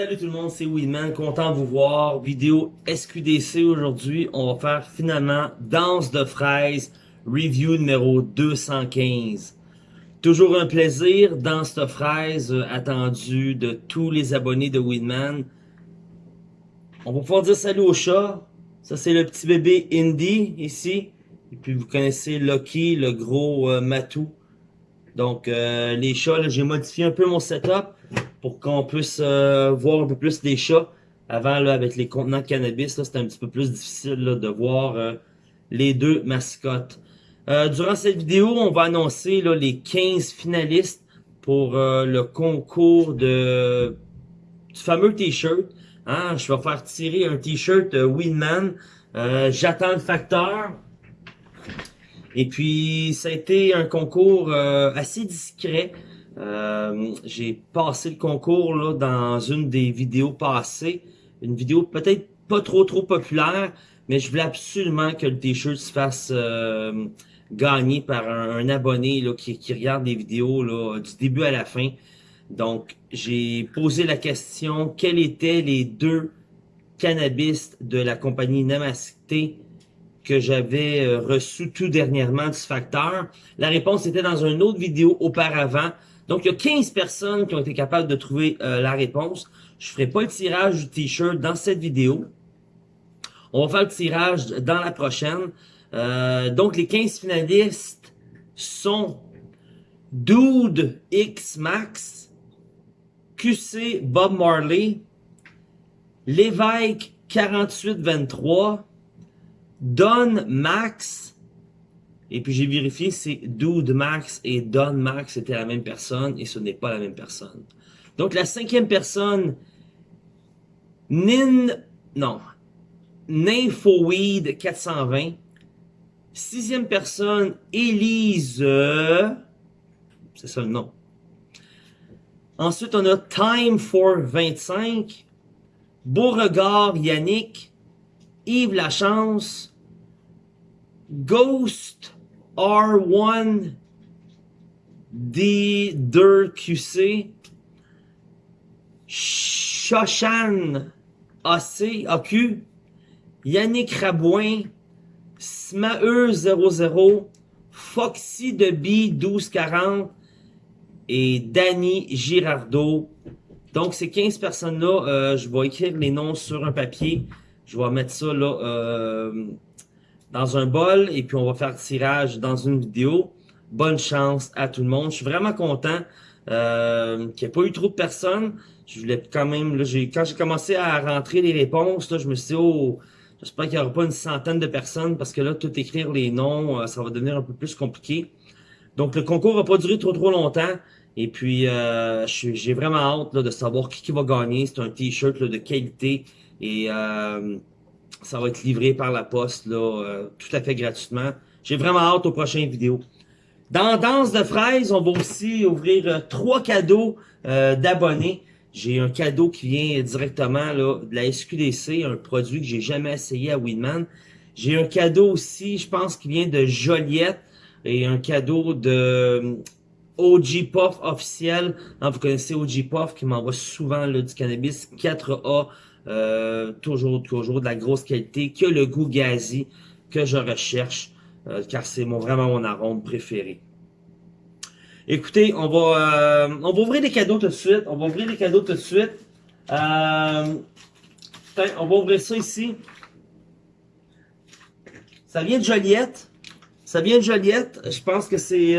Salut tout le monde, c'est Weedman, content de vous voir. Vidéo SQDC aujourd'hui, on va faire finalement Danse de fraises, review numéro 215. Toujours un plaisir, Danse de fraises, euh, attendu de tous les abonnés de Weedman. On va pouvoir dire salut au chat. Ça c'est le petit bébé Indy ici. Et puis vous connaissez Lucky, le gros euh, matou. Donc euh, les chats, j'ai modifié un peu mon setup pour qu'on puisse euh, voir un peu plus des chats. Avant, là, avec les contenants de cannabis, c'était un petit peu plus difficile de voir euh, les deux mascottes. Euh, durant cette vidéo, on va annoncer là, les 15 finalistes pour le concours de du fameux t-shirt. Hein? Je vais faire tirer un t-shirt Winman. J'attends le facteur. Et puis, ça a été un concours assez discret. Euh, j'ai passé le concours là, dans une des vidéos passées. Une vidéo peut-être pas trop trop populaire, mais je voulais absolument que le t-shirt se fasse euh, gagner par un, abonné là, qui, qui, regarde les vidéos là, du début à la fin. Donc, j'ai posé la question, quels étaient les deux cannabis de la compagnie Namasté que j'avais euh, reçu tout dernièrement du facteur? La réponse était dans une autre vidéo auparavant. Donc, il y a 15 personnes qui ont été capables de trouver euh, la réponse. Je ne ferai pas le tirage du t-shirt dans cette vidéo. On va faire le tirage dans la prochaine. Euh, donc, les 15 finalistes sont Dude X Max, QC Bob Marley, Lévesque 4823, Don Max, et puis j'ai vérifié, c'est Dude Max et Don Max c'était la même personne et ce n'est pas la même personne. Donc la cinquième personne, Nin, non, Nymphoweed 420. Sixième personne, Elise, c'est ça le nom. Ensuite, on a Time for 25, Beauregard Yannick, Yves Lachance, Ghost R1 D2QC Shoshan AC AQ Yannick Rabouin Smae00 Foxy de B 1240 et Danny Girardeau. Donc, ces 15 personnes-là, euh, je vais écrire les noms sur un papier. Je vais mettre ça là euh, dans un bol et puis on va faire tirage dans une vidéo. Bonne chance à tout le monde. Je suis vraiment content euh, qu'il n'y ait pas eu trop de personnes. Je voulais quand même, là, quand j'ai commencé à rentrer les réponses, là, je me suis dit, oh, j'espère qu'il n'y aura pas une centaine de personnes parce que là, tout écrire les noms, euh, ça va devenir un peu plus compliqué. Donc, le concours va pas durer trop trop longtemps. Et puis, euh, j'ai vraiment hâte là, de savoir qui, qui va gagner. C'est un t-shirt de qualité. Et euh, ça va être livré par la poste, là, euh, tout à fait gratuitement. J'ai vraiment hâte aux prochaines vidéos. Dans Danse de fraises, on va aussi ouvrir euh, trois cadeaux euh, d'abonnés. J'ai un cadeau qui vient directement là, de la SQDC, un produit que j'ai jamais essayé à Winman. J'ai un cadeau aussi, je pense, qui vient de Joliette et un cadeau de OG Puff officiel. vous connaissez OG Puff qui m'envoie souvent là, du cannabis 4A euh, toujours, toujours de la grosse qualité, que le goût gazi que je recherche, euh, car c'est vraiment mon arôme préféré. Écoutez, on va, euh, on va ouvrir les cadeaux tout de suite. On va ouvrir les cadeaux tout de suite. on va ouvrir ça ici. Ça vient de Joliette. Ça vient de Joliette. Je pense que c'est...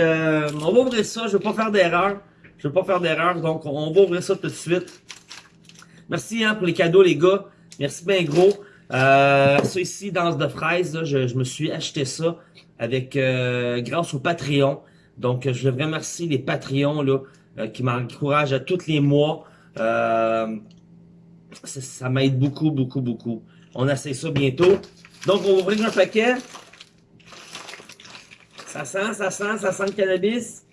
on va ouvrir ça. Je ne vais pas faire d'erreur. Je ne vais pas faire d'erreur. Donc, on va ouvrir ça tout de suite. Merci hein, pour les cadeaux, les gars. Merci bien gros. Euh, ça ici, danse de fraises, je, me suis acheté ça avec euh, grâce au Patreon. Donc, je voudrais remercier les Patreons là, euh, qui m'encouragent à tous les mois. Euh, ça, m'aide beaucoup, beaucoup, beaucoup. On essaie ça bientôt. Donc, on va ouvrir un paquet. Ça sent, ça sent, ça sent le cannabis.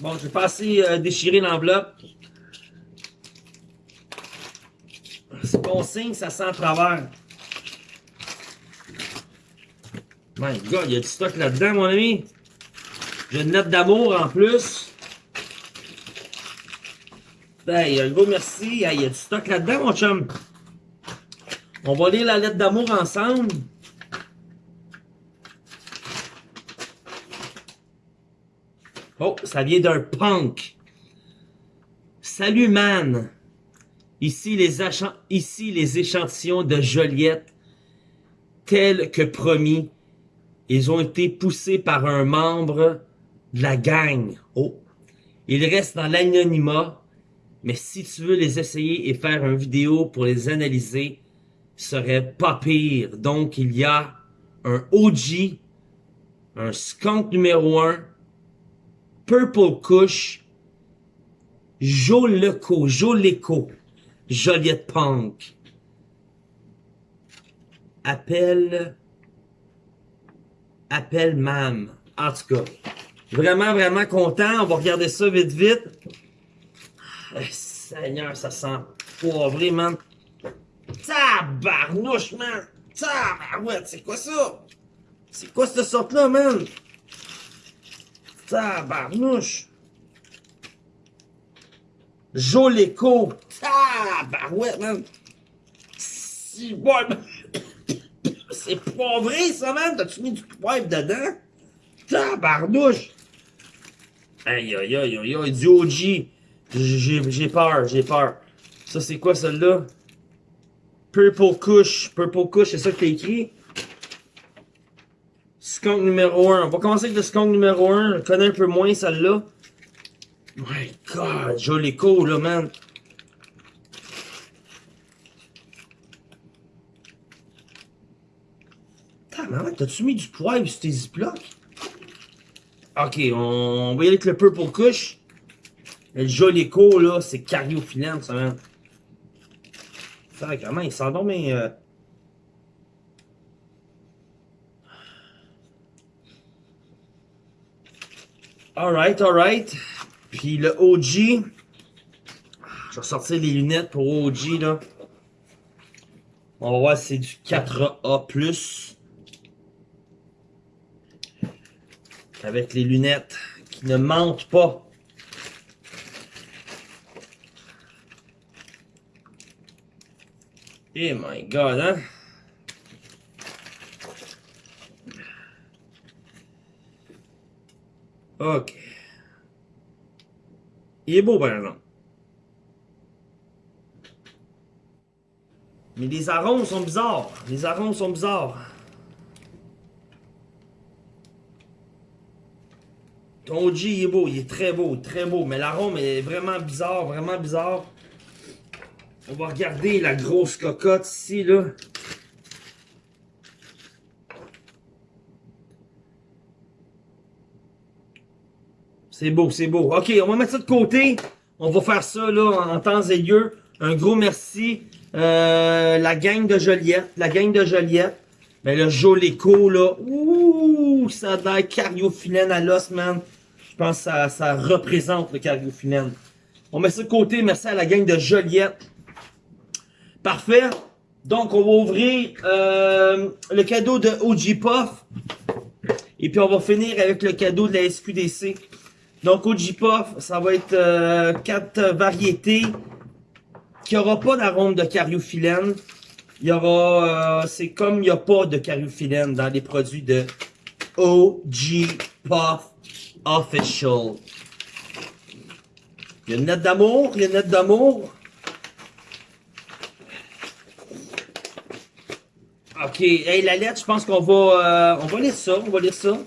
Bon, je vais passer euh, déchirer l'enveloppe. C'est bon signe, ça sent à travers. My God, il y a du stock là-dedans, mon ami. J'ai une note d'amour en plus. Hey, un gros merci. Il y a du stock là-dedans, mon chum. On va lire la lettre d'amour ensemble. Oh, ça vient d'un punk. Salut, man. Ici les, échantillons de Joliette, tels que promis, ils ont été poussés par un membre de la gang. Oh. Ils restent dans l'anonymat, mais si tu veux les essayer et faire une vidéo pour les analyser, serait pas pire. Donc, il y a un OG, un skunk numéro 1, Purple Kush, Joleco, Joleco, Joliette Punk. Appelle, appelle Mam. En tout cas, vraiment, vraiment content. On va regarder ça vite, vite. Eh, Seigneur, ça sent poivré, man. Tabarnouche, man! Tabarouette, c'est quoi ça? C'est quoi cette sorte-là, man? Tabarnouche! Joléco! Tabarouette, man! Si bon, C'est poivré, ça, man! T'as-tu mis du poivre dedans? Tabarnouche! Aïe, aïe, aïe, aïe, aïe, du OG! J'ai peur, j'ai peur. Ça, c'est quoi, celle-là? Purple Kush. Purple Kush, c'est ça que t'as écrit? Skunk numéro 1. On va commencer avec le skunk numéro 1. Je connais un peu moins celle-là. My God, joli cool, là, man. t'as-tu mis du poivre sur tes ziplocs? Ok, on va y aller avec le Purple Kush. Le joli cool, là, c'est cariophyllène, ça, man. Comment il sent donc, mais... Euh... Alright, alright. Puis le OG. Je vais sortir les lunettes pour OG, là. On va voir si c'est du 4A+. Avec les lunettes qui ne mentent pas. Eh my god, hein? Ok. Il est beau, par exemple. Mais les arômes sont bizarres. Les arômes sont bizarres. Ton OG, il est beau. Il est très beau, très beau. Mais l'arôme est vraiment bizarre, vraiment bizarre. On va regarder la grosse cocotte ici, là. C'est beau, c'est beau. OK, on va mettre ça de côté. On va faire ça, là, en temps et lieu. Un gros merci. Euh, la gang de Joliette. La gang de Joliette. Mais le Joléco, là. Ouh, ça a l'air cariophyllène à l'os, man. Je pense que ça, ça représente le cariophyllène. On met ça de côté. Merci à la gang de Joliette. Parfait. Donc, on va ouvrir euh, le cadeau de OG Puff. Et puis, on va finir avec le cadeau de la SQDC. Donc, OG Puff, ça va être euh, quatre variétés qui aura pas d'arôme de cariophyllène. Il y aura... Euh, c'est comme il n'y a pas de cariophyllène dans les produits de OG Puff Official. Il y a une lettre d'amour, il y a une lettre d'amour. Ok, hey, la lettre, je pense qu'on va, euh, on va lire ça, on va lire ça.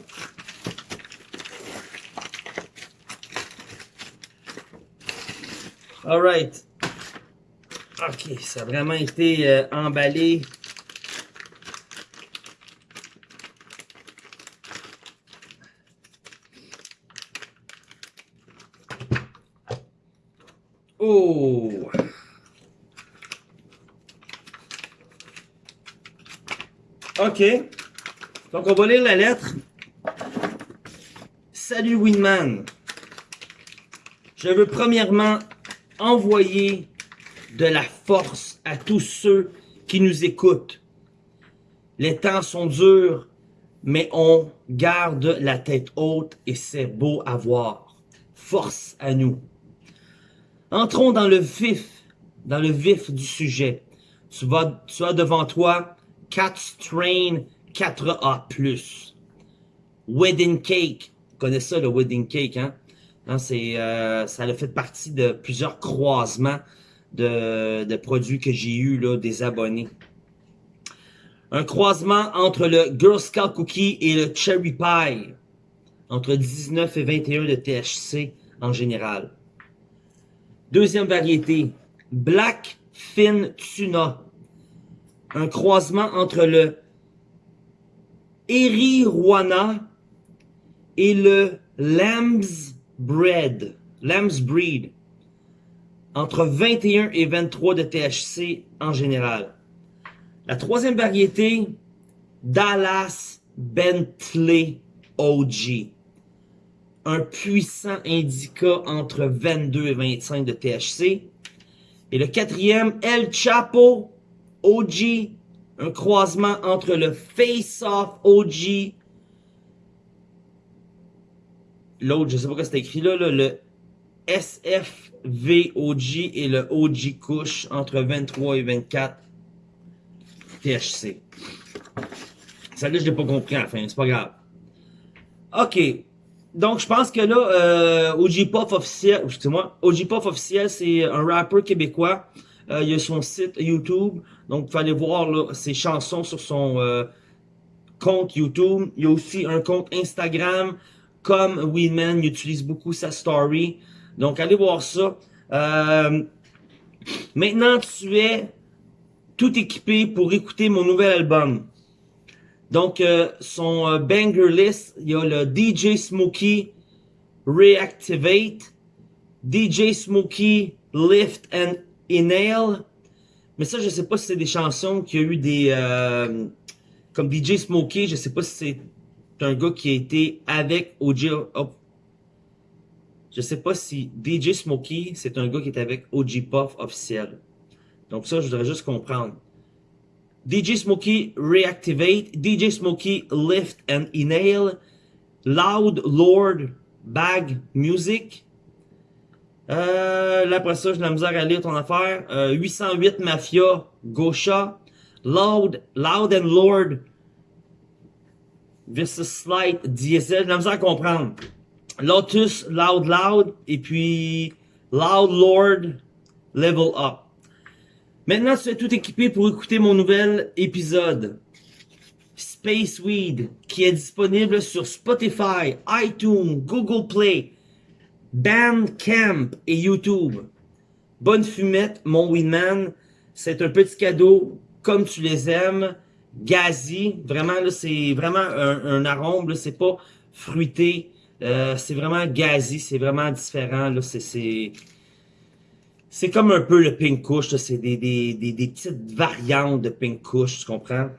Alright. Ok, ça a vraiment été euh, emballé. Oh! OK. Donc, on va lire la lettre. Salut Winman. Je veux premièrement envoyer de la force à tous ceux qui nous écoutent. Les temps sont durs, mais on garde la tête haute et c'est beau à voir. Force à nous. Entrons dans le vif, dans le vif du sujet. Tu, as devant toi 4 Strain 4A+. Wedding Cake. Tu connais ça, le Wedding Cake, hein? Hein c'est, euh, ça a fait partie de plusieurs croisements de, de produits que j'ai eu là, des abonnés. Un croisement entre le Girl Scout Cookie et le Cherry Pie. Entre 19 et 21 de THC en général. Deuxième variété, Black Fin Tuna. Un croisement entre le Erijuana et le Lamb's Bread. Lamb's Breed. Entre 21 et 23 de THC en général. La troisième variété, Dallas Bentley OG. Un puissant indica entre 22 et 25 de THC. Et le quatrième, El Chapo OG. Un croisement entre le Face Off OG. L'autre, je sais pas quoi c'est écrit là, là, le SFVOG et le OG Kush entre 23 et 24 THC. Celle-là, je l'ai pas compris à la fin, c'est pas grave. OK. Donc, je pense que là, euh, OG Puff officiel, excusez-moi, OG Puff officiel, c'est un rappeur québécois. Euh, il a son site YouTube. Donc, pouvez aller voir là, ses chansons sur son euh, compte YouTube. Il y a aussi un compte Instagram. Comme Weedman, il utilise beaucoup sa story. Donc, allez voir ça. Euh, maintenant, tu es tout équipé pour écouter mon nouvel album. Donc, euh, son euh, banger list, il y a le DJ Smokey Reactivate, DJ Smokey Lift and Inhale. Mais ça, je sais pas si c'est des chansons qui a eu des... Comme DJ Smokey, je sais pas si c'est un gars qui a été avec OG... Oh. Je sais pas si DJ Smokey, c'est un gars qui est avec OG Puff officiel. Donc ça, je voudrais juste comprendre. DJ Smokey Reactivate, DJ Smokey Lift and Inhale, Loud Lord Bag Music. Euh, là, après ça, j'ai la misère à lire ton affaire. Euh, 808 Mafia, Gosha, Loud, Loud and Lord versus Slight Diesel. J'ai la à comprendre. Lotus, Loud Loud, et puis Loud Lord, Level Up. Maintenant, tu es tout équipé pour écouter mon nouvel épisode. Space Weed, qui est disponible sur Spotify, iTunes, Google Play, Bandcamp et YouTube. Bonne fumette, mon Weedman. C'est un petit cadeau comme tu les aimes. Gazi, vraiment là, c'est vraiment un, un arôme, c'est pas fruité. Euh, c'est vraiment gazi, c'est vraiment différent. Là, c'est c'est comme un peu le pink kush, c'est des, des, des, des, petites variantes de pink kush, tu comprends?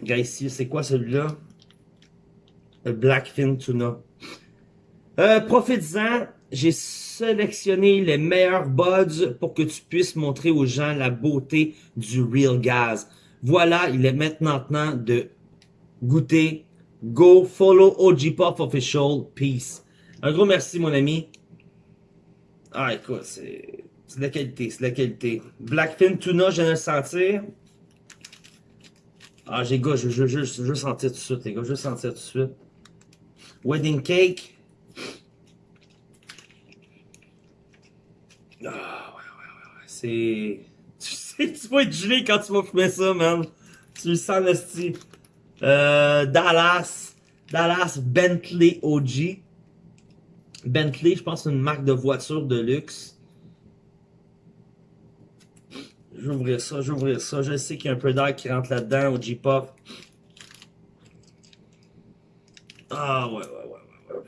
Regarde c'est quoi celui-là? Le Blackfin Tuna. Euh, Profites-en, j'ai sélectionné les meilleurs buds pour que tu puisses montrer aux gens la beauté du Real Gas. Voilà, il est maintenant temps de goûter. Go follow OG Pop Official. Peace. Un gros merci, mon ami. Ah, écoute, c'est... De la qualité, c'est de la qualité. Blackfin Tuna, je viens de le sentir. Ah, j'ai gars, je, je, je, veux sentir tout de suite, les gars. Je veux sentir tout de suite. Wedding Cake. Ah, ouais, ouais, ouais, ouais. C'est... Tu vas être gelé quand tu vas fumer ça, man. Tu le sens, le style. Euh, Dallas. Dallas Bentley OG. Bentley, je pense, c'est une marque de voiture de luxe. J'ouvrir ça, j'ouvrir ça. Je sais qu'il y a un peu d'air qui rentre là-dedans au J-Pop. Ah ouais, ouais, ouais, ouais.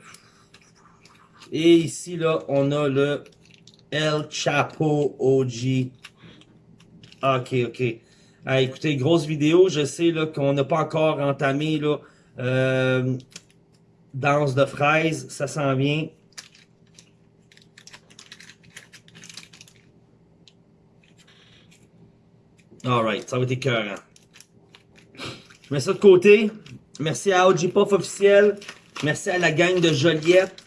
Et ici, là, on a le El Chapo OG. Ok, ok. Ah, écoutez, grosse vidéo. Je sais qu'on n'a pas encore entamé là, euh, danse de fraises. Ça s'en vient. Alright, ça va être écœurant. Je mets ça de côté. Merci à OG Puff officiel. Merci à la gang de Joliette.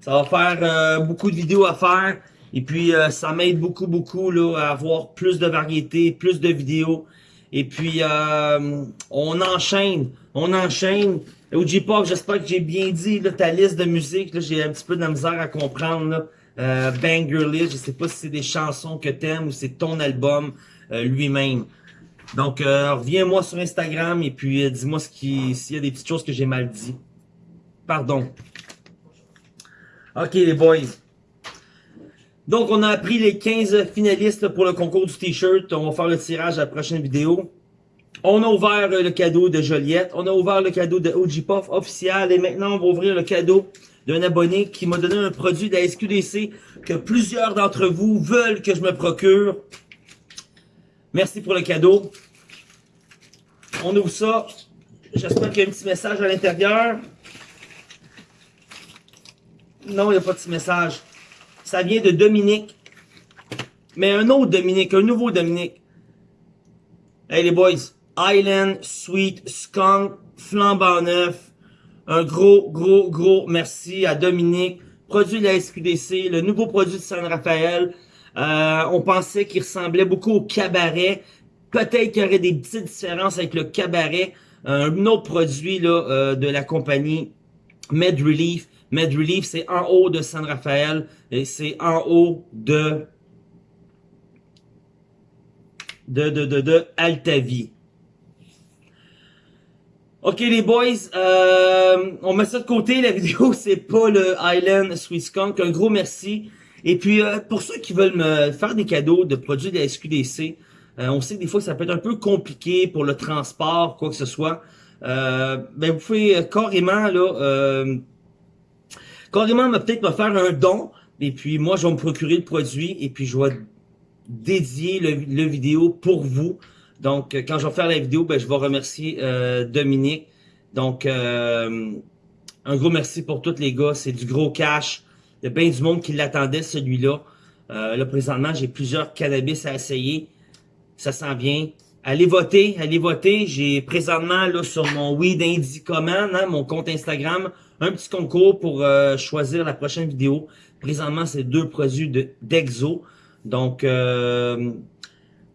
Ça va faire euh, beaucoup de vidéos à faire. Et puis, euh, ça m'aide beaucoup, beaucoup là, à avoir plus de variété, plus de vidéos. Et puis, euh, on enchaîne, on enchaîne. OG Pop, j'espère que j'ai bien dit là, ta liste de musique. J'ai un petit peu de la misère à comprendre. Là. Euh, Banger List, je sais pas si c'est des chansons que t'aimes ou c'est ton album lui-même. Donc, reviens-moi sur Instagram et puis dis-moi ce qui, s'il y a des petites choses que j'ai mal dit. Pardon. Ok les boys. Donc on a appris les 15 finalistes pour le concours du t-shirt. On va faire le tirage à la prochaine vidéo. On a ouvert le cadeau de Joliette. On a ouvert le cadeau de OG Puff officiel. Et maintenant on va ouvrir le cadeau d'un abonné qui m'a donné un produit de la SQDC que plusieurs d'entre vous veulent que je me procure. Merci pour le cadeau. On ouvre ça. J'espère qu'il y a un petit message à l'intérieur. Non, il n'y a pas de petit message. Ça vient de Dominique. Mais un autre Dominique, un nouveau Dominique. Hey les boys, Island Sweet Skunk flambant neuf. Un gros, gros, gros merci à Dominique. Produit de la SQDC, le nouveau produit de San Rafael. Euh, on pensait qu'il ressemblait beaucoup au cabaret. Peut-être qu'il y aurait des petites différences avec le cabaret. Un autre produit là, euh, de la compagnie Med Relief. Med Relief, c'est en haut de San Rafael et c'est en haut de de, de, de, de Altavi. Ok les boys, euh, on met ça de côté, la vidéo c'est pas le Island Sweet Skunk, un gros merci. Et puis euh, pour ceux qui veulent me faire des cadeaux de produits de la SQDC, euh, on sait que des fois ça peut être un peu compliqué pour le transport, quoi que ce soit. Ben vous pouvez carrément là carrément peut-être me faire un don, et puis moi, je vais me procurer le produit, et puis je vais dédier le, vidéo pour vous. Donc, quand je vais faire la vidéo, ben, je vais remercier euh, Dominique. Donc, euh, un gros merci pour tous les gars. C'est du gros cash. Il y a bien du monde qui l'attendait, celui-là. Euh, là, présentement, j'ai plusieurs cannabis à essayer. Ça s'en vient. Allez voter, allez voter. J'ai présentement là sur mon Weed Indie Command, hein, mon compte Instagram, un petit concours pour euh, choisir la prochaine vidéo. Présentement, c'est deux produits d'Exo. Donc, euh,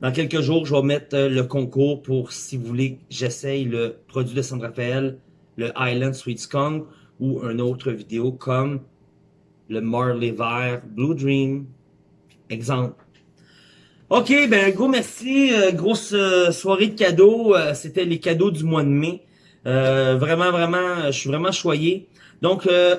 dans quelques jours, je vais mettre euh, le concours pour, si vous voulez, j'essaye le produit de San Rafael, le Island Sweet Skunk, ou une autre vidéo comme le Marley Vert Blue Dream. Exemple. OK, ben gros merci. grosse soirée de cadeaux. C'était les cadeaux du mois de mai. vraiment, vraiment, je suis vraiment choyé. Donc, euh,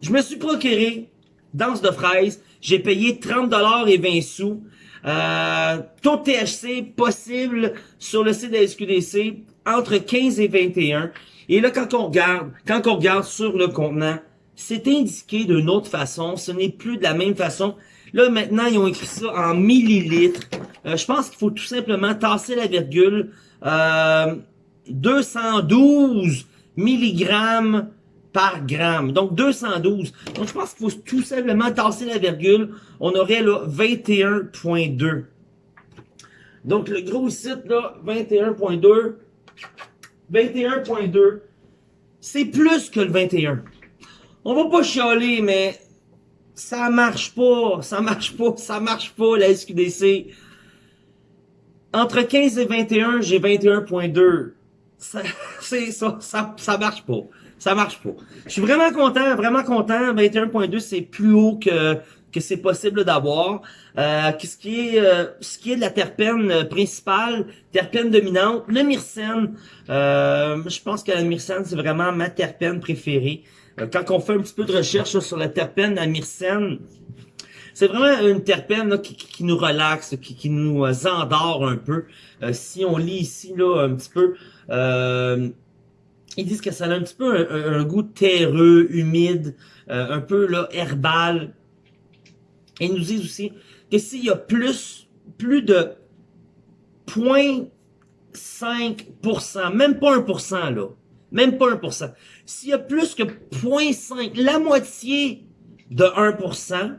je me suis procuré danse de fraises. J'ai payé 30$ et 20 sous. Euh, taux THC possible sur le site de la SQDC entre 15 et 21. Et là, quand on regarde, quand on regarde sur le contenant, c'est indiqué d'une autre façon. Ce n'est plus de la même façon. Là, maintenant, ils ont écrit ça en millilitres. Euh, je pense qu'il faut tout simplement tasser la virgule. Euh, 212 milligrammes par gramme. Donc 212. Donc je pense qu'il faut tout simplement tasser la virgule. On aurait là 21.2. Donc le gros site là, 21.2. 21.2. C'est plus que le 21. On va pas chialer, mais ça marche pas, ça marche pas, ça marche pas la SQDC. Entre 15 et 21, j'ai 21.2. Ça, ça, ça, ça marche pas ça marche pas. Je suis vraiment content, vraiment content. 21.2, c'est plus haut que que c'est possible d'avoir. Euh, ce qui est euh, ce qui est de la terpène principale, terpène dominante, le myrcène. Euh, je pense que la myrcène c'est vraiment ma terpène préférée. Euh, quand on fait un petit peu de recherche sur la terpène, la myrcène, c'est vraiment une terpène qui, nous relaxe, qui, nous endort un peu. si on lit ici là un petit peu, ils disent que ça a un petit peu un, goût terreux, humide, euh, un peu là herbal. Ils nous disent aussi que s'il y a plus, plus de 0.5%, même pas 1%, là, même pas 1%, s'il y a plus que 0.5, la moitié de 1%,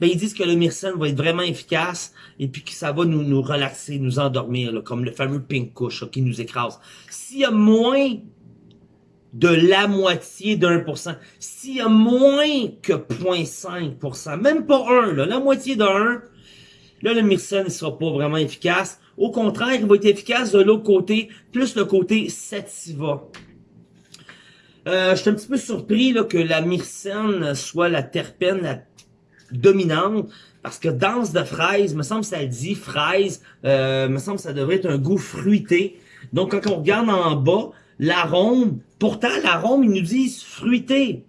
ben ils disent que le myrcène va être vraiment efficace et puis que ça va nous, nous relaxer, nous endormir, comme le fameux pink couche qui nous écrase. S'il y a moins de la moitié pour cent. S'il y a moins que 0.5%, même pas un, là, la moitié d'un, là, le myrcène ne sera pas vraiment efficace. Au contraire, il va être efficace de l'autre côté, plus le côté sativa. Euh, je suis un petit peu surpris là, que la myrcène soit la terpène la dominante, parce que danse de fraise, me semble ça dit fraise, euh, me semble ça devrait être un goût fruité. Donc quand on regarde en bas, l'arôme, pourtant l'arôme, ils nous disent fruité.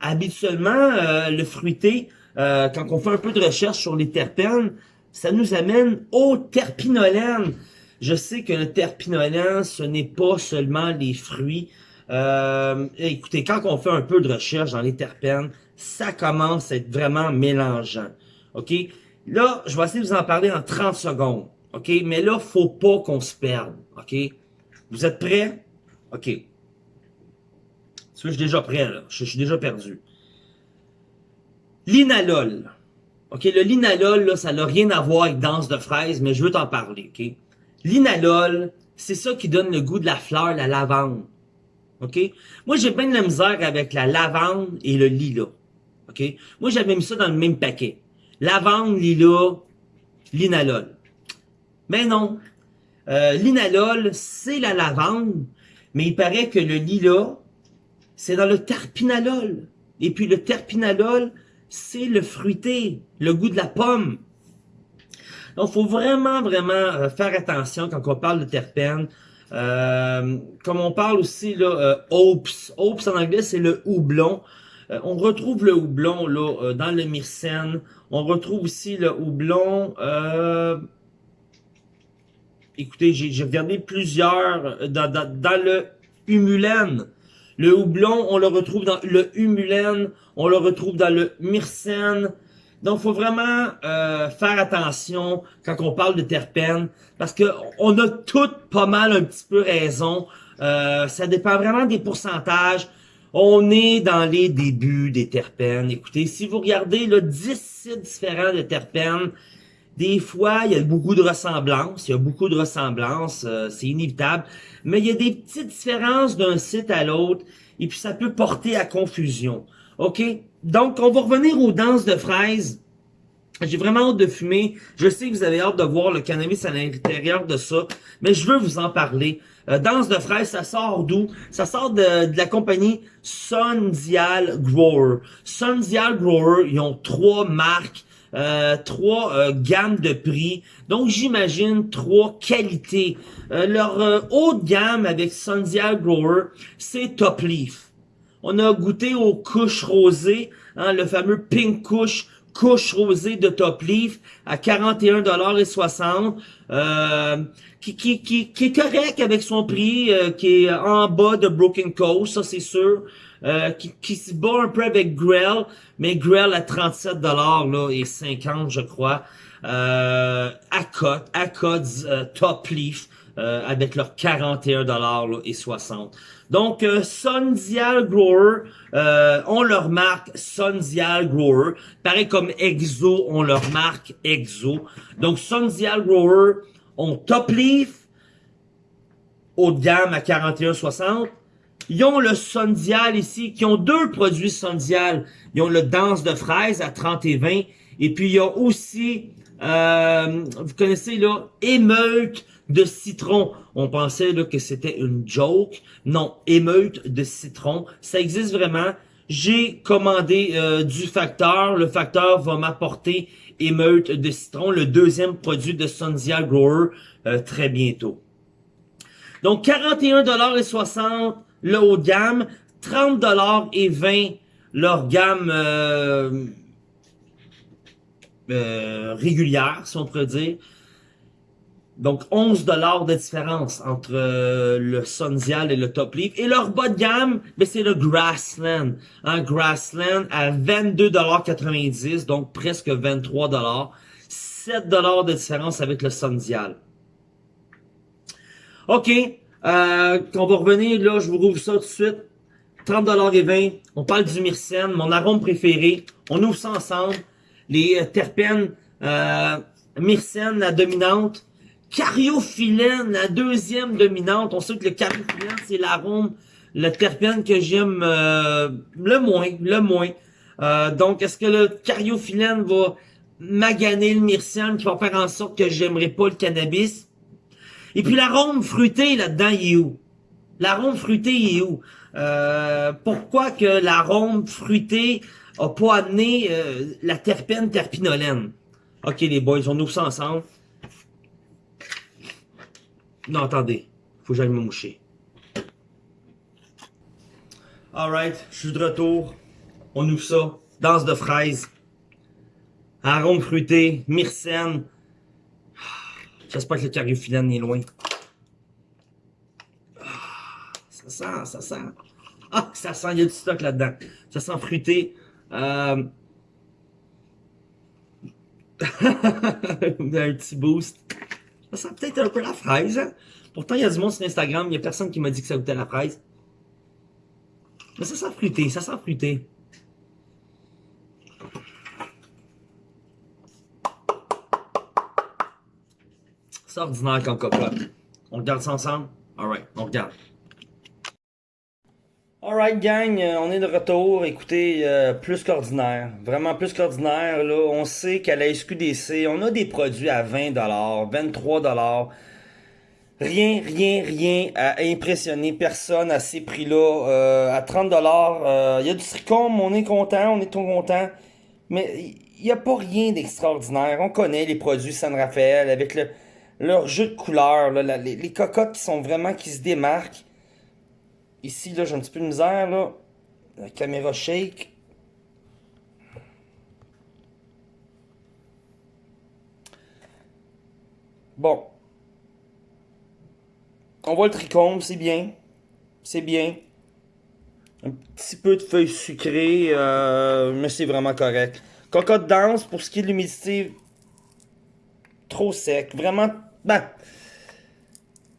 Habituellement, euh, le fruité, euh, quand on fait un peu de recherche sur les terpènes, ça nous amène au terpinolène. Je sais que le terpinolène, ce n'est pas seulement les fruits. Euh, écoutez, quand on fait un peu de recherche dans les terpènes, ça commence à être vraiment mélangeant. OK? Là, je vais essayer de vous en parler en 30 secondes. OK? Mais là, faut pas qu'on se perde. OK? Vous êtes prêts? OK. je suis déjà prêt, là? Je, suis déjà perdu. L'inalol. OK? Le linalol, là, ça n'a rien à voir avec danse de fraises, mais je veux t'en parler. OK? L'inalol, c'est ça qui donne le goût de la fleur, la lavande. OK? Moi, j'ai bien de la misère avec la lavande et le lilas. OK? Moi, j'avais mis ça dans le même paquet. Lavande, lilas, linalol. Mais non. Euh, linalol, c'est la lavande, mais il paraît que le lilas, c'est dans le terpinalol. Et puis le terpinalol, c'est le fruité, le goût de la pomme. Donc, faut vraiment, vraiment euh, faire attention quand on parle de terpènes. Euh, comme on parle aussi, là, euh, Hops. Hops en anglais, c'est le houblon. Euh, on retrouve le houblon là euh, dans le myrcène. On retrouve aussi le houblon... écoutez, j'ai regardé plusieurs dans, dans, le humulène. Le houblon, on le retrouve dans le humulène. On le retrouve dans le myrcène. Donc, faut vraiment euh, faire attention quand on parle de terpènes, parce que on a toutes pas mal un petit peu raison. Euh, ça dépend vraiment des pourcentages. On est dans les débuts des terpènes. Écoutez, si vous regardez le 10 sites différents de terpènes, des fois, il y a beaucoup de ressemblances. Il y a beaucoup de ressemblances, euh, c'est inévitable. Mais il y a des petites différences d'un site à l'autre, et puis ça peut porter à confusion. OK? Donc, on va revenir aux danses de fraises. J'ai vraiment hâte de fumer. Je sais que vous avez hâte de voir le cannabis à l'intérieur de ça, mais je veux vous en parler. Euh, danse de fraises, ça sort d'où? Ça sort de, la compagnie Sundial Grower. Sundial Grower, ils ont trois marques, euh, trois euh, gammes de prix. Donc, j'imagine trois qualités. Leur haute gamme avec Sundial Grower, c'est Top Leaf. On a goûté aux couches rosées, hein, le fameux Pink Couche, couche rosée de Top Leaf à 41,60$. Euh, qui, qui, est correct avec son prix, euh, qui est en bas de Broken Coast, ça c'est sûr. Euh, qui, qui se bat un peu avec Grell, mais Grell à 37$ là, et 50 je crois. Euh, à cote, à euh, Top Leaf. Avec leurs 41 dollars et 60. Donc euh, Sundial Grower euh, on leur marque Sundial Grower, pareil comme Exo on leur marque Exo. Donc Sundial Grower ont Top Leaf haut de gamme à 41,60. Ils ont le Sundial ici, qui ont deux produits Sundial. Ils ont le Danse de fraise à 30 et 20. Et puis, il y a aussi, euh, vous connaissez là, Émeute de citron. On pensait que c'était une joke. Non, émeute de citron. Ça existe vraiment. J'ai commandé euh, du facteur. Le facteur va m'apporter émeute de citron, le deuxième produit de Sundial Grower, euh, très bientôt. Donc, 41,60$ le haut de gamme, 30$ et 20$ leur gamme euh, régulière, si on pourrait dire. Donc 11 dollars de différence entre euh, le Sundial et le Top Leaf. Et leur bas de gamme, ben, c'est le Grassland. Un Grassland à 22,90$, donc presque 23$. 7 dollars de différence avec le Sundial. OK, euh, on va revenir, là, je vous rouvre ça tout de suite. 30$ et 20. On parle du myrcène, mon arôme préféré. On ouvre ça ensemble. Les euh, terpènes, euh, myrcène, la dominante. Cariophyllène, la deuxième dominante. On sait que le cariophyllène, c'est l'arôme le terpène que j'aime euh, le moins, le moins. Euh, donc, est-ce que le cariophyllène va maganer le myrcène qui va faire en sorte que j'aimerais pas le cannabis? Et puis l'arôme fruité là-dedans, il est où? L'arôme fruité, il est où? Euh, pourquoi que l'arôme fruité a pas amené la terpène terpinolène? Ok les boys, on ouvre ça ensemble. Non, attendez. Faut que j'aille me moucher. Alright, je suis de retour. On ouvre ça. Danse de fraises. Arôme fruité, myrcène. J'espère que le cariophyllène est loin. Ça sent, ça sent. Ah, ça sent, il y a du stock là-dedans. Ça sent fruité. Euh... un petit boost. Ça sent peut-être un peu la fraise. Hein? Pourtant, il y a du monde sur Instagram. Il n'y a personne qui m'a dit que ça goûtait la fraise. Mais ça sent fruité, ça sent fruité. C'est ordinaire comme cocotte. On regarde ça ensemble? Alright, on regarde. Alright gang, euh, on est de retour. Écoutez, euh, plus qu'ordinaire. Vraiment plus qu'ordinaire. Là, On sait qu'à la SQDC, on a des produits à 20$, 23$. Rien, rien, rien à impressionner personne à ces prix-là. Euh, à 30$, il y a du tricom, on est content, on est tout content. Mais il n'y a pas rien d'extraordinaire. On connaît les produits San Rafael avec le, leur jeu de couleurs, les, cocottes qui sont vraiment, qui se démarquent. Ici, là, j'ai un petit peu de misère, là. La caméra shake. Bon. On voit le tricôme, c'est bien. C'est bien. Un petit peu de feuilles sucrées, euh, mais c'est vraiment correct. Cocotte dense, pour ce qui est de l'humidité, trop sec. Vraiment ben,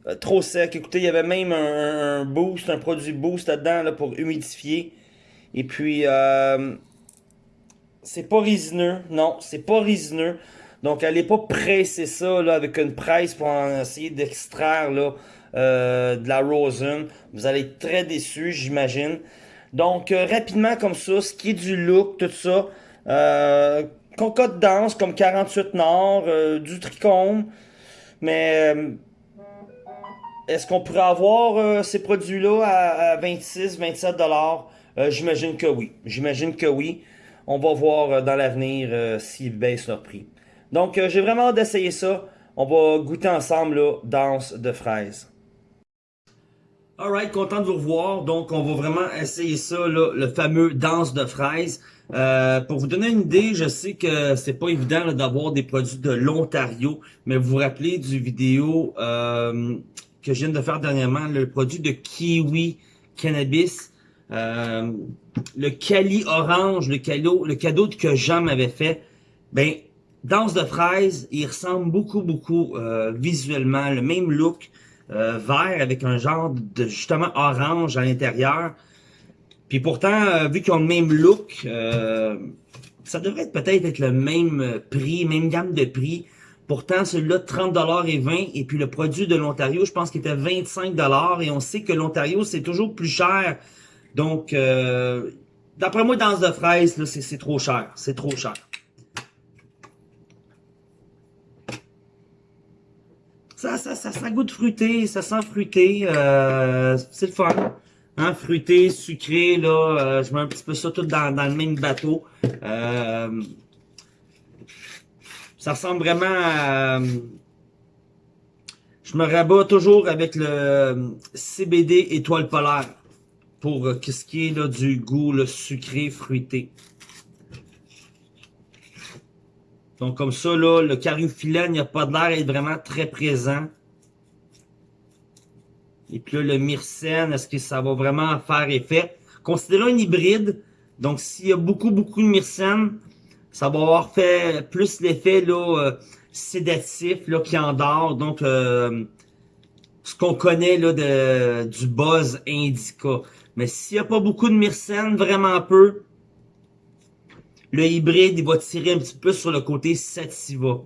euh, trop sec. Écoutez, il y avait même un, boost, un produit boost là-dedans là, pour humidifier. Et puis, euh, c'est pas résineux. Non, c'est pas résineux. Donc, allez pas presser ça là, avec une presse pour en essayer d'extraire euh, de la rosin. Vous allez être très déçus, j'imagine. Donc, rapidement comme ça, ce qui est du look, tout ça. Concote dense comme 48 Nord, du tricôme. Mais est-ce qu'on pourrait avoir euh, ces produits-là à, 26, 27 dollars? Euh, j'imagine que oui. J'imagine que oui. On va voir dans l'avenir s'ils baissent leur prix. Donc, j'ai vraiment hâte d'essayer ça. On va goûter ensemble, là, danse de fraises. Alright, content de vous revoir. Donc, on va vraiment essayer ça, le fameux danse de fraises. Euh, pour vous donner une idée, je sais que c'est pas évident d'avoir des produits de l'Ontario, mais vous vous rappelez du vidéo euh, que je viens de faire dernièrement, le produit de Kiwi Cannabis, euh, le Cali Orange, le cadeau, le cadeau que Jean m'avait fait. Ben, danse de fraises, il ressemble beaucoup, beaucoup visuellement, le même look, vert avec un genre de justement orange à l'intérieur. Puis pourtant, euh, vu qu'ils ont le même look, euh, ça devrait peut-être être le même prix, même gamme de prix. Pourtant, celui-là, 30$ et 20$. Et puis le produit de l'Ontario, je pense qu'il était 25$. Et on sait que l'Ontario, c'est toujours plus cher. Donc, euh, d'après moi, danse de fraises, c'est trop cher. C'est trop cher. Ça, ça, ça, ça goûte fruité, ça sent fruité. c'est le fun. Hein, fruité, sucré, là, euh, je mets un petit peu ça tout dans, le même bateau. Euh, ça ressemble vraiment à... Je me rabats toujours avec le CBD étoile polaire pour euh, ce qui est là, du goût le sucré, fruité. Donc comme ça, là, le cariophyllène, il n'y a pas de l'air d'être vraiment très présent. Et puis là, le myrcène, est-ce que ça va vraiment faire effet? Considérons un hybride. Donc, s'il y a beaucoup, beaucoup de myrcène, ça va avoir fait plus l'effet là euh, sédatif là, qui endort. Donc, euh, ce qu'on connaît là de, du buzz indica. Mais s'il n'y a pas beaucoup de myrcène, vraiment peu, le hybride, il va tirer un petit peu sur le côté sativa.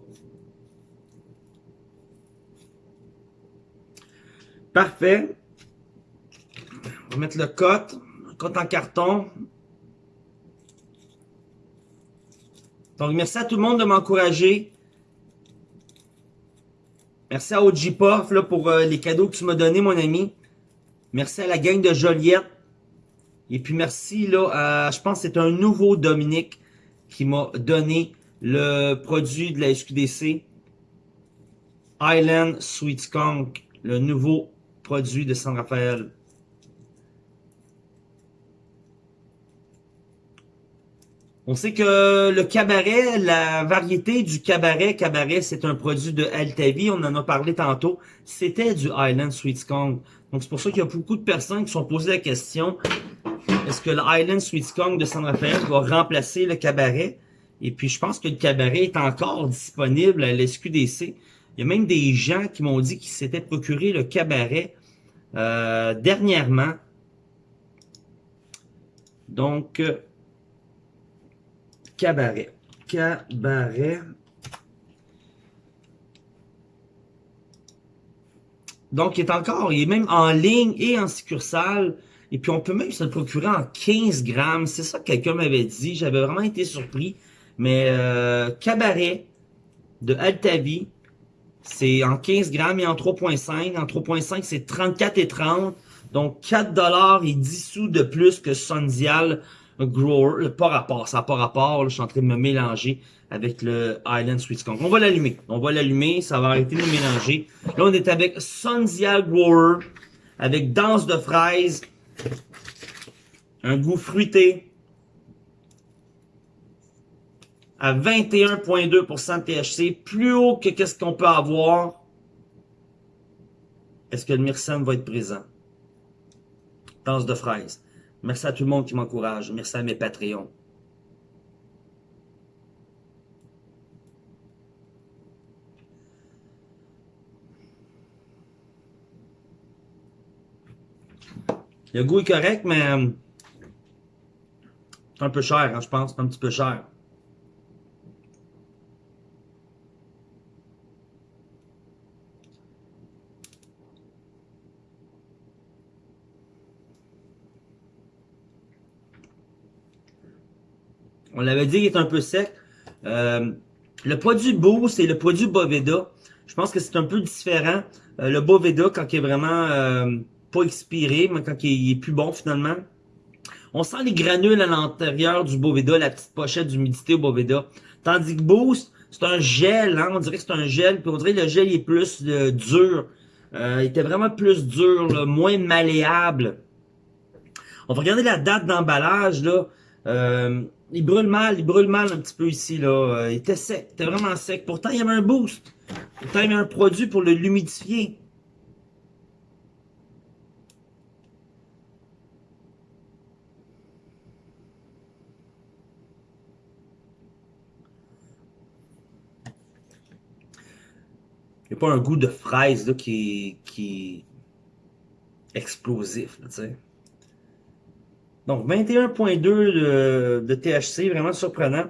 Parfait. On va mettre le cote. Cote en carton. Donc, merci à tout le monde de m'encourager. Merci à OG pour euh, les cadeaux que tu m'as donnés, mon ami. Merci à la gang de Joliette. Et puis merci là, à, je pense que c'est un nouveau Dominique qui m'a donné le produit de la SQDC. Island Sweet Skunk, le nouveau produit de San Rafael. On sait que le cabaret, la variété du cabaret, cabaret, c'est un produit de Altavi, on en a parlé tantôt, c'était du Island Sweet Skunk. Donc c'est pour ça qu'il y a beaucoup de personnes qui sont posées la question, est-ce que le Island Sweet Skunk de San Rafael va remplacer le cabaret? Et puis je pense que le cabaret est encore disponible à l'SQDC. Il y a même des gens qui m'ont dit qu'ils s'étaient procuré le cabaret euh, dernièrement. Donc, euh, cabaret. Cabaret. Donc, il est encore, il est même en ligne et en succursale. Et puis, on peut même se le procurer en 15 grammes. C'est ça que quelqu'un m'avait dit. J'avais vraiment été surpris. Mais, euh, cabaret de Altavi, c'est en 15 grammes et en 3.5. En 3.5, c'est 34 et 30. Donc, 4 dollars et 10 sous de plus que Sondial grower, pas rapport, ça n'a pas rapport, je suis en train de me mélanger avec le Island Sweet Skunk. On va l'allumer, on va l'allumer, ça va arrêter de mélanger. Là, on est avec Sundial Grower, avec danse de fraises, un goût fruité, à 21.2% de THC, plus haut que qu'est-ce qu'on peut avoir. Est-ce que le Myrcène va être présent? Danse de fraises. Merci à tout le monde qui m'encourage. Merci à mes Patreons. Le goût est correct, mais euh, c'est un peu cher, hein, je pense. Un petit peu cher. On l'avait dit, il est un peu sec. Euh, le produit Boost et le produit Boveda, je pense que c'est un peu différent. Euh, le Boveda, quand il est vraiment euh, pas expiré, mais quand il est plus bon finalement. On sent les granules à l'intérieur du Boveda, la petite pochette d'humidité au Boveda. Tandis que Boost, c'est un gel, hein, on dirait que c'est un gel, puis on dirait que le gel est plus dur. il était vraiment plus dur, moins malléable. On va regarder la date d'emballage, là. Il brûle mal, il brûle mal un petit peu ici, là. Euh, il était sec, il était vraiment sec. Pourtant, il y avait un boost. Pourtant, il y avait un produit pour le l'humidifier. Il n'y a pas un goût de fraise là, qui, qui est explosif, tu sais. Donc, 21.2 de, de, THC, vraiment surprenant.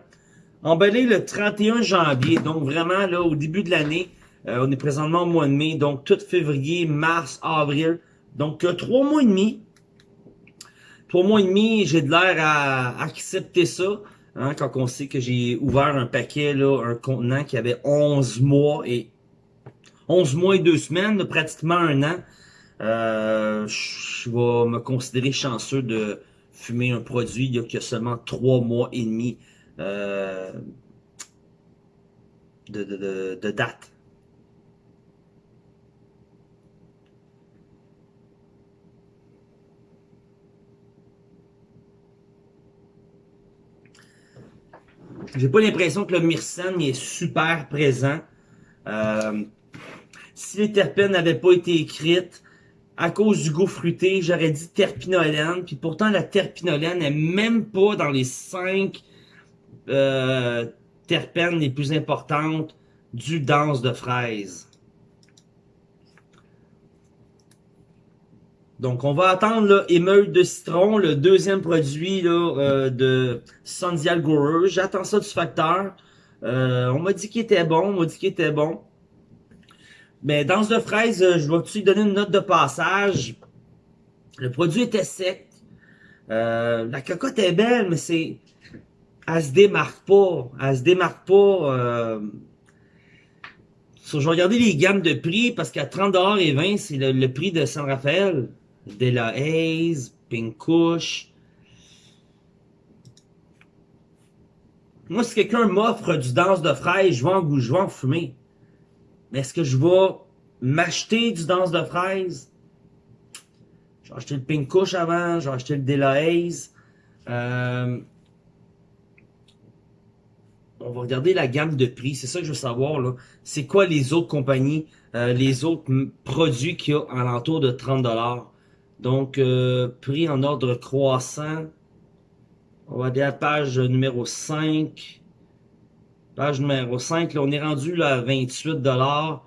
Emballé le 31 janvier, donc vraiment là au début de l'année. Euh, on est présentement au mois de mai, donc tout février, mars, avril. Donc, euh, trois mois et demi. Trois mois et demi, j'ai de l'air à accepter ça. Hein, quand on sait que j'ai ouvert un paquet, là, un contenant qui avait 11 mois et 11 mois et deux semaines, pratiquement un an. Euh, je vais me considérer chanceux de fumer un produit il y a seulement trois mois et demi euh, de, de, de, date. J'ai pas l'impression que le myrcène est super présent. Euh, si les terpènes n'avaient pas été écrites, à cause du goût fruité, j'aurais dit terpinolène. Puis pourtant, la terpinolène n'est même pas dans les cinq euh, terpènes les plus importantes du danse de fraise. Donc, on va attendre là, émeute de citron, le deuxième produit euh, de Sandial Grower. J'attends ça du facteur. Euh, on m'a dit qu'il était bon, on m'a dit qu'il était bon. Mais danse de fraise, euh, je vais-tu donner une note de passage? Le produit était sec. Euh, la cocotte est belle, mais c'est... Elle se démarque pas. Elle se démarque pas. Euh... Je vais regarder les gammes de prix parce qu'à 30$ et 20$, c'est le, prix de San Rafael. De la Haze, Pink Kush. Moi, si quelqu'un m'offre du danse de fraise, je vais en, je vais en fumer. Est-ce que je vais m'acheter du danse de fraise? J'ai acheté le Pink Kush avant, j'ai acheté le Dela Haze. Euh, on va regarder la gamme de prix. C'est ça que je veux savoir. C'est quoi les autres compagnies, euh, les autres produits qu'il y a à l'entour de 30$. Donc, euh, prix en ordre croissant. On va aller à page numéro 5. Page numéro 5, là, on est rendu là, à 28$.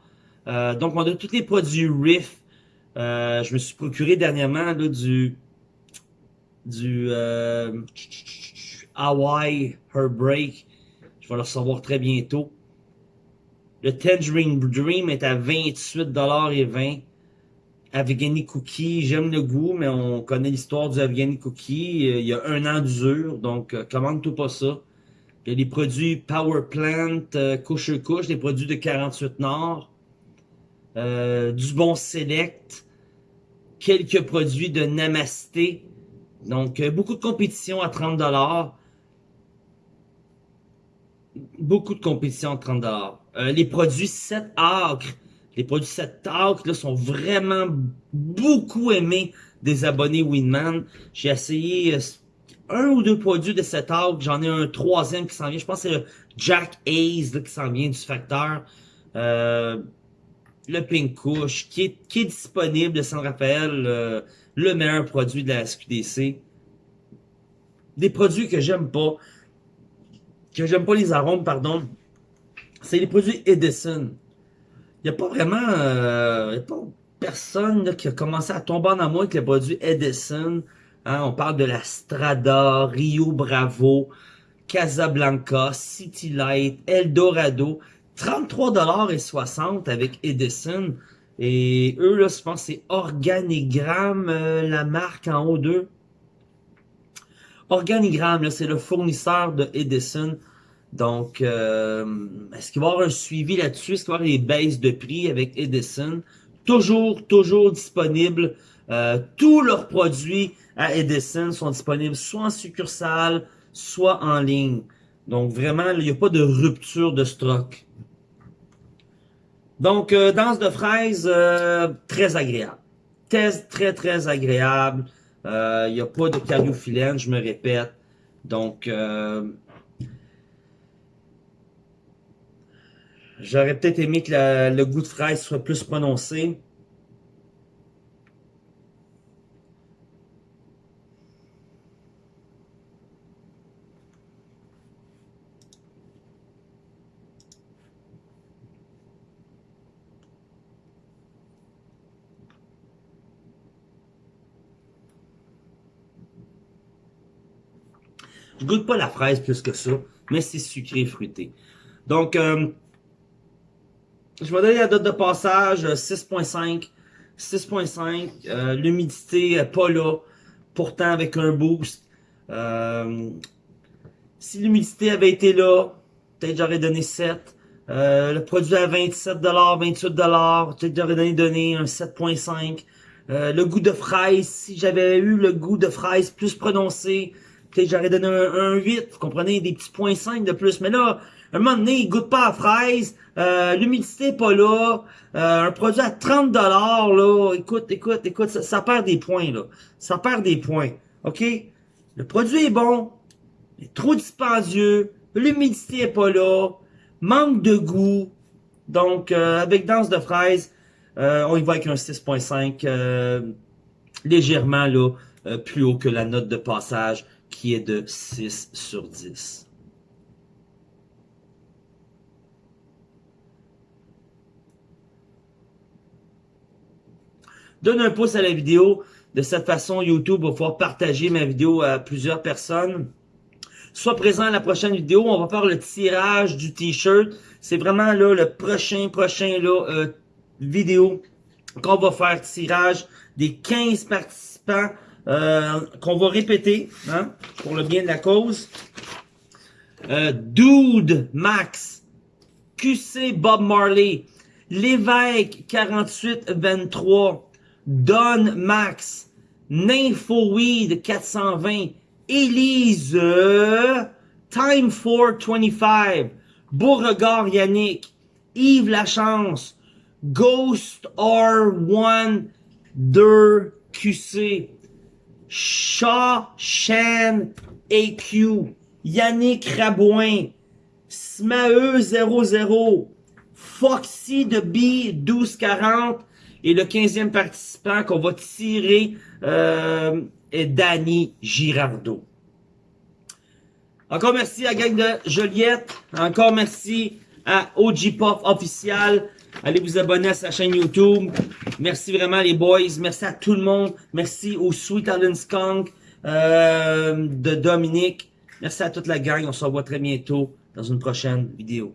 Euh, donc, on a tous les produits Riff. Euh, je me suis procuré dernièrement là, du du euh, Hawaii Heartbreak. Je vais le recevoir très bientôt. Le Tangerine Dream est à 28,20$. Afghani Cookie, j'aime le goût, mais on connaît l'histoire du Afghani Cookie. Euh, il y a un an d'usure, donc euh, commande-toi pas ça. Il y a des produits Power Plant, euh, couche couche, des produits de 48 Nord, euh, du bon Select, quelques produits de Namasté. Donc, beaucoup de compétition à 30 Beaucoup de compétition à 30 euh, Les produits 7 acres, les produits 7 acres là, sont vraiment beaucoup aimés des abonnés Winman. J'ai essayé un ou deux produits de cet arc. J'en ai un troisième qui s'en vient. Je pense que c'est le Jack Ace qui s'en vient du facteur. Euh, le Pink Kush qui est, disponible de San Rafael. Euh, le meilleur produit de la SQDC. Des produits que j'aime pas. Que j'aime pas les arômes, pardon. C'est les produits Edison. Il n'y a pas vraiment... Euh, pas personne qui a commencé à tomber en amour avec les produits Edison. Hein, on parle de la Strada, Rio Bravo, Casablanca, City Light, Eldorado. 33,60$ avec Edison. Et eux, là, je pense c'est Organigramme, euh, la marque en haut d'eux. Organigramme, c'est le fournisseur de Edison. Donc, euh, est-ce qu'il va y avoir un suivi là-dessus? Est-ce qu'il va y avoir des baisses de prix avec Edison? Toujours, toujours disponible. Euh, tous leurs produits à Edison sont disponibles soit en succursale, soit en ligne. Donc vraiment, il n'y a pas de rupture de stock. Donc, euh, danse de fraises, euh, très agréable. Test très, très agréable. Il euh, n'y a pas de cariophyllène, je me répète. Donc, j'aurais peut-être aimé que le goût de fraise soit plus prononcé. Je goûte pas la fraise plus que ça, mais c'est sucré fruité. Donc, euh, je vais donner la date de passage 6.5. Euh, 6.5. Euh, L'humidité pas là. Pourtant avec un boost. Euh, si l'humidité avait été là, peut-être j'aurais donné 7. le produit à 27$, 28$, peut-être j'aurais donné, donné un 7.5. le goût de fraise, si j'avais eu le goût de fraise plus prononcé, j'aurais donné un, 8, vous comprenez, des petits points 5 de plus. Mais là, un moment donné, il goûte pas à fraise, euh, l'humidité pas là, euh, un produit à 30 dollars là, écoute, écoute, écoute, ça, perd des points là, ça perd des points, ok? Le produit est bon, il est trop dispendieux, l'humidité est pas là, manque de goût, donc euh, avec danse de fraise, on y va avec un 6.5 légèrement là, plus haut que la note de passage qui est de 6 sur 10. Donne un pouce à la vidéo. De cette façon, YouTube va pouvoir partager ma vidéo à plusieurs personnes. Sois présent à la prochaine vidéo. On va faire le tirage du t-shirt. C'est vraiment le prochain, prochain là, euh, vidéo qu'on va faire tirage des 15 participants participants euh, qu'on va répéter hein, pour le bien de la cause. Euh, Dude Max, QC Bob Marley, L'évêque 4823, Don Max, Nymphoweed 420, Élise, Time 425, Beauregard Yannick, Yves Lachance, Ghost R1 2 QC, Shaw Shan AQ, Yannick Rabouin, Smae 00, Foxy de B 1240 et le 15e participant qu'on va tirer euh, est Danny Girardeau. Encore merci à la gang de Joliette. Encore merci à OG Pop official. Allez vous abonner à sa chaîne YouTube. Merci vraiment les boys. Merci à tout le monde. Merci au Sweet Allen Skunk euh, de Dominique. Merci à toute la gang. On se revoit très bientôt dans une prochaine vidéo.